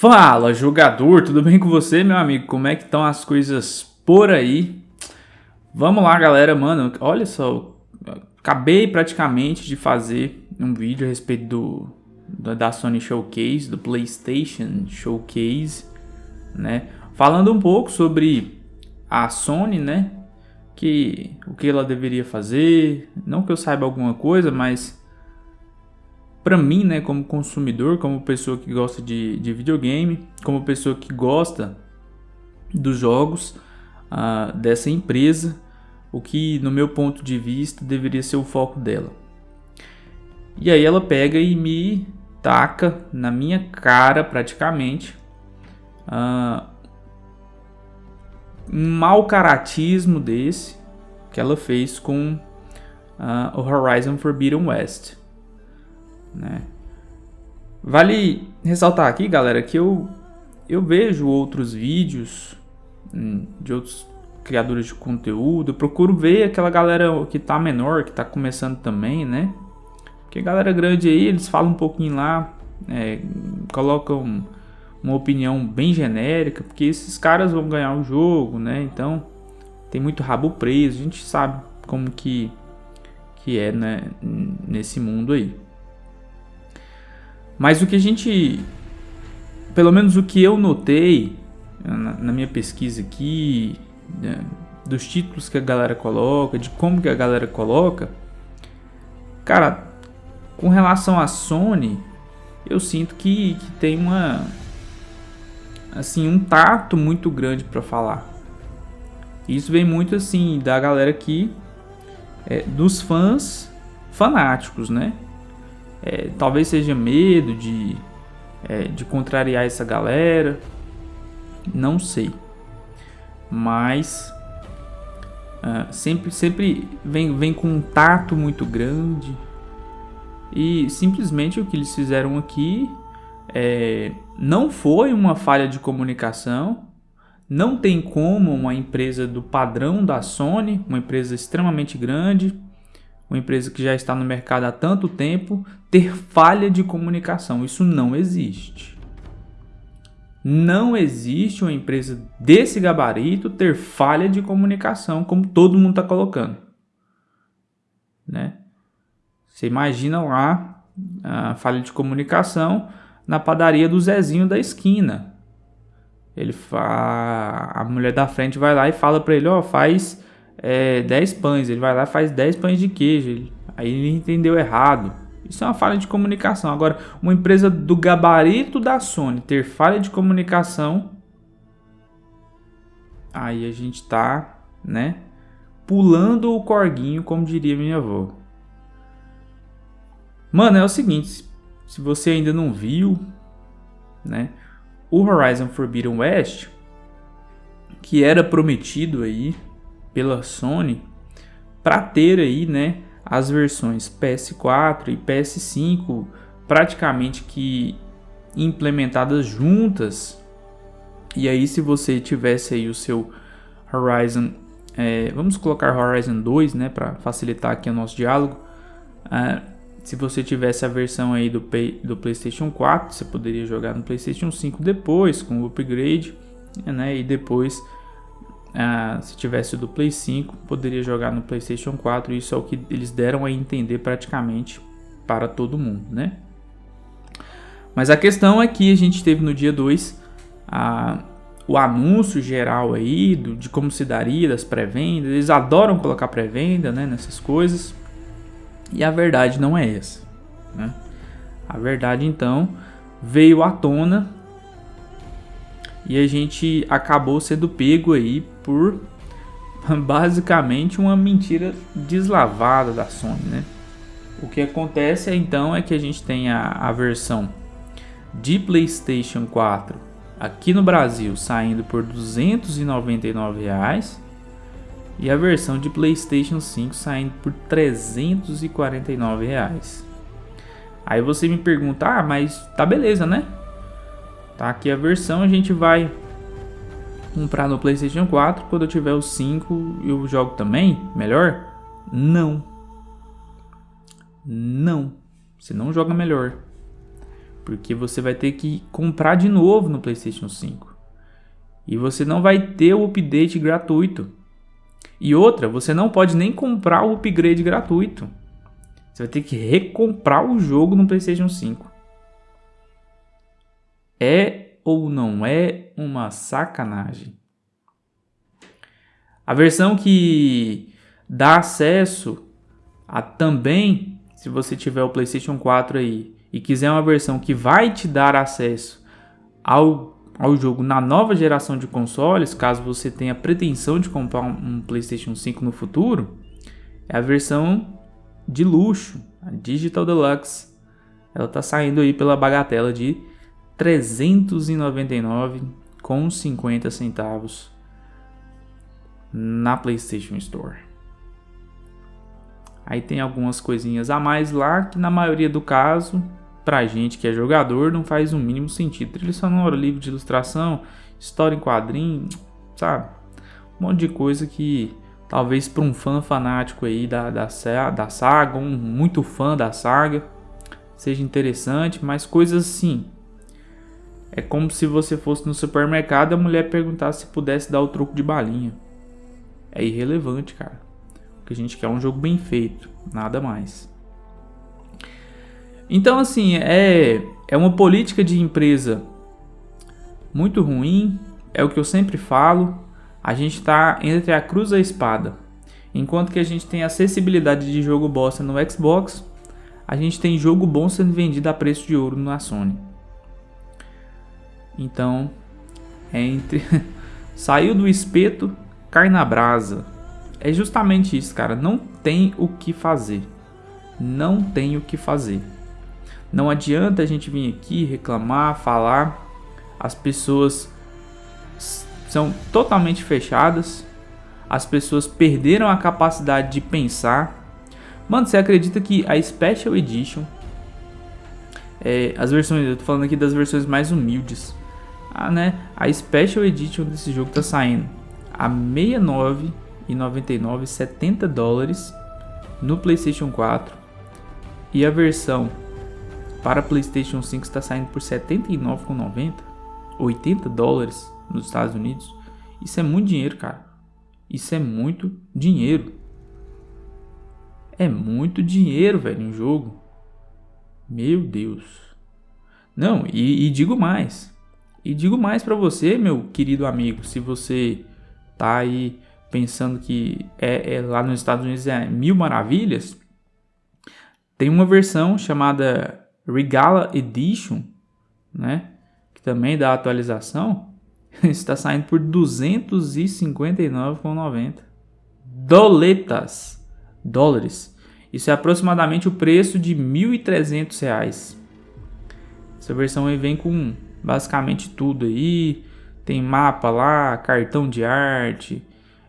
Fala, jogador, tudo bem com você, meu amigo? Como é que estão as coisas por aí? Vamos lá, galera, mano, olha só, acabei praticamente de fazer um vídeo a respeito do da Sony Showcase, do PlayStation Showcase, né? Falando um pouco sobre a Sony, né? Que o que ela deveria fazer, não que eu saiba alguma coisa, mas para mim, né, como consumidor, como pessoa que gosta de, de videogame, como pessoa que gosta dos jogos uh, dessa empresa, o que, no meu ponto de vista, deveria ser o foco dela. E aí ela pega e me taca na minha cara, praticamente, uh, um mau caratismo desse que ela fez com uh, o Horizon Forbidden West né? Vale ressaltar aqui, galera, que eu, eu vejo outros vídeos hum, de outros criadores de conteúdo, eu procuro ver aquela galera que tá menor, que tá começando também, né? Porque galera grande aí, eles falam um pouquinho lá, é, colocam uma opinião bem genérica, porque esses caras vão ganhar o jogo, né? Então, tem muito rabo preso, a gente sabe como que, que é né, nesse mundo aí. Mas o que a gente, pelo menos o que eu notei na, minha pesquisa aqui, né, dos títulos que a galera coloca, de como que a galera coloca, cara, com relação à Sony, eu sinto que, que tem uma assim um tato muito grande para falar. Isso vem muito assim da galera aqui, é, dos fãs fanáticos, né? É, talvez seja medo de, é, de contrariar essa galera. Não sei. Mas uh, sempre, sempre vem, vem com um tato muito grande. E simplesmente o que eles fizeram aqui é, não foi uma falha de comunicação. Não tem como uma empresa do padrão da Sony, uma empresa extremamente grande, uma empresa que já está no mercado há tanto tempo, ter falha de comunicação. Isso não existe. Não existe uma empresa desse gabarito ter falha de comunicação, como todo mundo está colocando. Né? Você imagina lá a falha de comunicação na padaria do Zezinho da esquina. Ele fa... A mulher da frente vai lá e fala para ele: Ó, oh, faz é, 10 pães, ele vai lá e faz 10 pães de queijo. Aí ele entendeu errado. Isso é uma falha de comunicação. Agora, uma empresa do gabarito da Sony ter falha de comunicação, aí a gente tá, né, pulando o corguinho, como diria minha avó. Mano, é o seguinte, se você ainda não viu, né, o Horizon Forbidden West, que era prometido aí pela Sony para ter aí, né, as versões PS4 e PS5 praticamente que implementadas juntas. E aí se você tivesse aí o seu Horizon, é, vamos colocar Horizon 2, né, para facilitar aqui o nosso diálogo. É, se você tivesse a versão aí do, do PlayStation 4, você poderia jogar no PlayStation 5 depois com o upgrade, né, e depois ah, se tivesse do Play 5, poderia jogar no PlayStation 4. Isso é o que eles deram a entender praticamente para todo mundo, né? Mas a questão é que a gente teve no dia 2 o anúncio geral aí do, de como se daria das pré-vendas. Eles adoram colocar pré-venda né, nessas coisas. E a verdade não é essa. Né? A verdade então veio à tona e a gente acabou sendo pego aí por basicamente uma mentira deslavada da Sony, né? O que acontece então é que a gente tem a, a versão de PlayStation 4 aqui no Brasil saindo por 299 reais e a versão de PlayStation 5 saindo por 349 reais. Aí você me pergunta, ah, mas tá beleza, né? Tá aqui a versão, a gente vai comprar no PlayStation 4. Quando eu tiver o 5, eu jogo também? Melhor? Não. Não. Você não joga melhor. porque você vai ter que comprar de novo no PlayStation 5. E você não vai ter o update gratuito. E outra, você não pode nem comprar o upgrade gratuito. Você vai ter que recomprar o jogo no PlayStation 5. É ou não é uma sacanagem? A versão que dá acesso a também, se você tiver o PlayStation 4 aí e quiser uma versão que vai te dar acesso ao, ao jogo na nova geração de consoles, caso você tenha pretensão de comprar um, um PlayStation 5 no futuro, é a versão de luxo, a Digital Deluxe. Ela está saindo aí pela bagatela de 399 com 50 centavos na PlayStation Store. Aí tem algumas coisinhas a mais lá que na maioria do caso, pra gente que é jogador, não faz o mínimo sentido. Trilha sonora, livro de ilustração, história em quadrinho, sabe? Um monte de coisa que talvez para um fã fanático aí da, da, da saga, um muito fã da saga, seja interessante, mas coisas assim. É como se você fosse no supermercado e a mulher perguntasse se pudesse dar o troco de balinha. É irrelevante, cara. O que a gente quer é um jogo bem feito, nada mais. Então, assim, é, é uma política de empresa muito ruim, é o que eu sempre falo a gente está entre a cruz e a espada. Enquanto que a gente tem acessibilidade de jogo bosta no Xbox, a gente tem jogo bom sendo vendido a preço de ouro na Sony. Então, é entre saiu do espeto, cai na brasa. É justamente isso, cara. Não tem o que fazer. Não tem o que fazer. Não adianta a gente vir aqui reclamar, falar. As pessoas são totalmente fechadas. As pessoas perderam a capacidade de pensar. Mano, você acredita que a Special Edition, é, as versões, eu tô falando aqui das versões mais humildes, ah, né? A Special Edition desse jogo tá saindo a 69,99, 70 dólares no PlayStation 4 e a versão para PlayStation 5 está saindo por 79,90, 80 dólares nos Estados Unidos. Isso é muito dinheiro, cara. Isso é muito dinheiro. É muito dinheiro, velho, em jogo. Meu Deus. Não, e, e digo mais. E digo mais para você, meu querido amigo, se você tá aí pensando que é, é, lá nos Estados Unidos é mil maravilhas, tem uma versão chamada Regala Edition, né? Que também dá atualização está saindo por 259,90 doletas, dólares. Isso é aproximadamente o preço de R$ 1.300. Essa versão aí vem com basicamente tudo aí. Tem mapa lá, cartão de arte,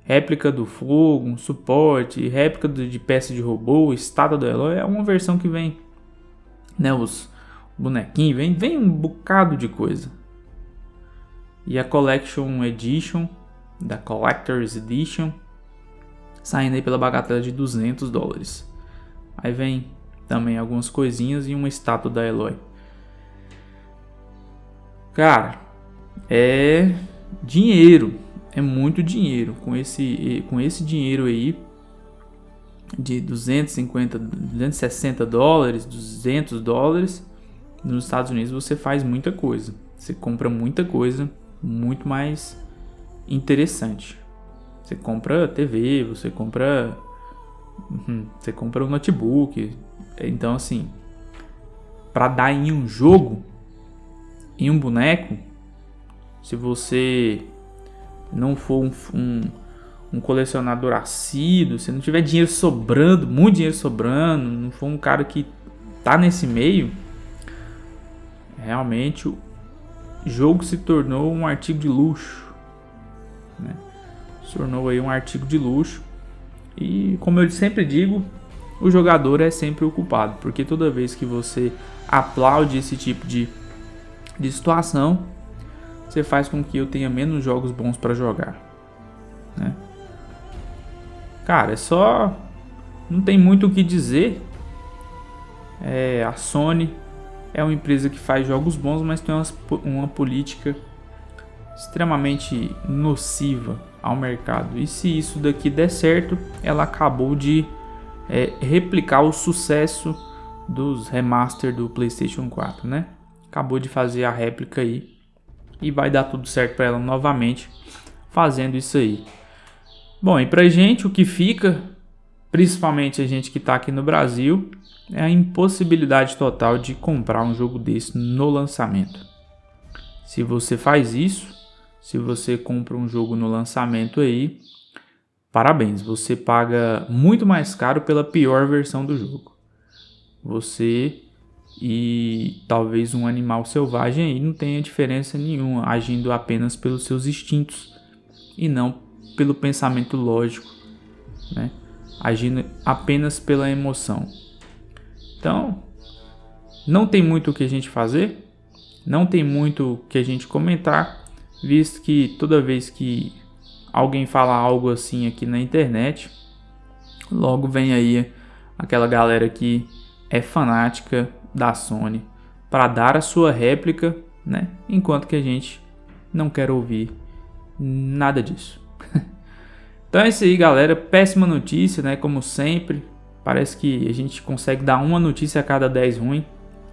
réplica do fogo, suporte, réplica de peça de robô, estátua do Eloy. É uma versão que vem, né, os bonequinhos, vem, vem um bocado de coisa e a Collection Edition, da Collector's Edition, saindo aí pela bagatela de 200 dólares. Aí vem também algumas coisinhas e uma estátua da Eloy. Cara, é dinheiro, é muito dinheiro. Com esse, com esse dinheiro aí de 250, 260 dólares, 200 dólares, nos Estados Unidos você faz muita coisa. Você compra muita coisa muito mais interessante. Você compra TV, você compra uhum, você compra um notebook. Então assim, para dar em um jogo, em um boneco, se você não for um, um, um colecionador assíduo, se não tiver dinheiro sobrando, muito dinheiro sobrando, não for um cara que tá nesse meio, realmente jogo se tornou um artigo de luxo. Né? Se tornou aí um artigo de luxo. E como eu sempre digo, o jogador é sempre o culpado, porque toda vez que você aplaude esse tipo de, de situação, você faz com que eu tenha menos jogos bons para jogar. Né? Cara, é só. Não tem muito o que dizer. É, a Sony é uma empresa que faz jogos bons, mas tem uma, uma política extremamente nociva ao mercado. E se isso daqui der certo, ela acabou de é, replicar o sucesso dos remaster do PlayStation 4, né? Acabou de fazer a réplica aí e vai dar tudo certo para ela novamente fazendo isso aí. Bom, e pra gente o que fica, principalmente a gente que está aqui no Brasil, é a impossibilidade total de comprar um jogo desse no lançamento. Se você faz isso, se você compra um jogo no lançamento aí, parabéns, você paga muito mais caro pela pior versão do jogo. Você e talvez um animal selvagem aí não tenha diferença nenhuma, agindo apenas pelos seus instintos e não pelo pensamento lógico, né? agindo apenas pela emoção. Então, não tem muito o que a gente fazer, não tem muito o que a gente comentar, visto que toda vez que alguém fala algo assim aqui na internet, logo vem aí aquela galera que é fanática da Sony para dar a sua réplica, né? Enquanto que a gente não quer ouvir nada disso. então é isso aí, galera. Péssima notícia, né? Como sempre. Parece que a gente consegue dar uma notícia a cada 10 ruim.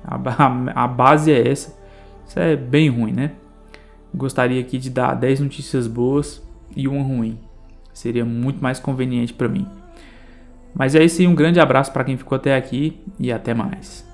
A, a, a base é essa. Isso é bem ruim, né? Gostaria aqui de dar 10 notícias boas e uma ruim. Seria muito mais conveniente para mim. Mas é isso aí, um grande abraço para quem ficou até aqui e até mais.